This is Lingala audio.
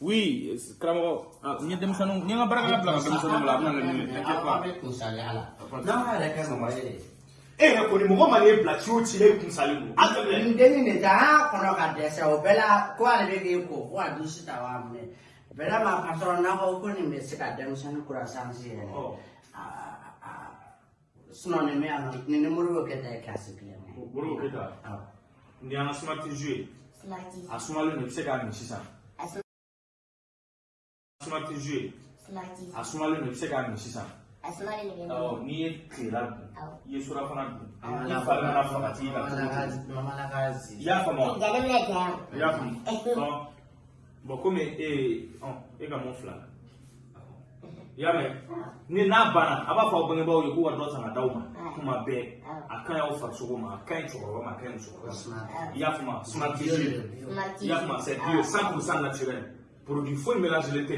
Oui, karamɔgɔ n ye denmisɛnninw n ye n ka baarakɛla bila ka denmisɛnninw bila a bɛna laɲini t'inquiète pas. An bɛ kunsaliya la. N'a yɛrɛ kɛ mɔgɔ ye. E yɛrɛ kɔni mɔgɔ mana ci ci la e kunsalen don. An tɛmɛ. N denni de ta an kɔnɔ ka dɛsɛ o bɛɛ ko ale bɛ k'e ko ko a dusu ta wa minɛ. Vraiment patron n'a ko ko nin bɛ se ka denmisɛnnin kura sansi yɛrɛ. Sinon nin bɛ yan nɔ nin ni Modibo Keyita ye kilasi kelen. Modibo Keyita. Nin y'an ka Smart ye. Smart. A sumalen don i bɛ se k'a min sisan. asuma tɛ zu ye a sumalen don i bɛ se k'a min sisan n'i ye tilela dun i ye surafana dun i fa nana faga tigi la i y'a faamu i y'a faamu bɔn komi e eh, ye oh, e ka mun fila i y'a mɛn ni n'a banna a b'a fɔ aw bangebaaw ye k'u ka dɔ san ka d'aw ma kuma bɛɛ a ka ɲi aw farisogo ma a ka ɲi cɛkɔrɔba ma a ka ɲi musokɔrɔba ma i y'a faamu smart i y'a faamu c'est bio 100% naturel produit foyi mélangelen tɛ